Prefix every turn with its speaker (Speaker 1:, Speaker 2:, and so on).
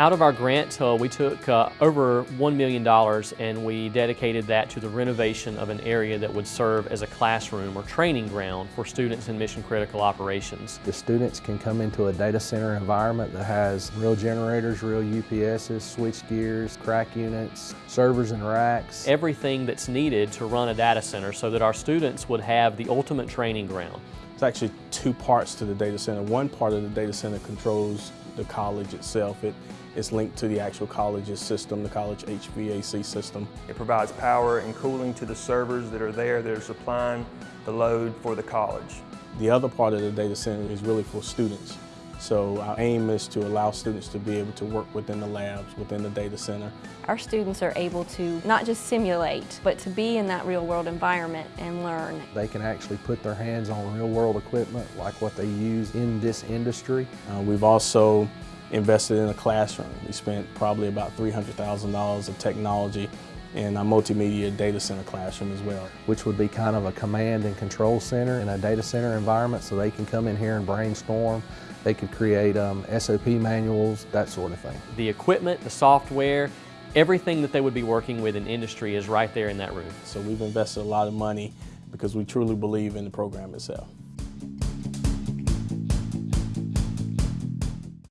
Speaker 1: Out of our grant, uh, we took uh, over $1 million and we dedicated that to the renovation of an area that would serve as a classroom or training ground for students in mission critical operations.
Speaker 2: The students can come into a data center environment that has real generators, real UPSs, switch gears, CRAC units, servers and racks.
Speaker 1: Everything that's needed to run a data center so that our students would have the ultimate training ground.
Speaker 3: It's actually two parts to the data center. One part of the data center controls the college itself. It is linked to the actual college's system, the college HVAC system.
Speaker 4: It provides power and cooling to the servers that are there that are supplying the load for the college.
Speaker 3: The other part of the data center is really for students. So our aim is to allow students to be able to work within the labs, within the data center.
Speaker 5: Our students are able to not just simulate, but to be in that real world environment and learn.
Speaker 2: They can actually put their hands on real world equipment like what they use in this industry.
Speaker 3: Uh, we've also invested in a classroom. We spent probably about $300,000 of technology in a multimedia data center classroom as well.
Speaker 2: Which would be kind of a command and control center in a data center environment so they can come in here and brainstorm. They could create um, SOP manuals, that sort of thing.
Speaker 1: The equipment, the software, everything that they would be working with in industry is right there in that room.
Speaker 3: So we've invested a lot of money because we truly believe in the program itself.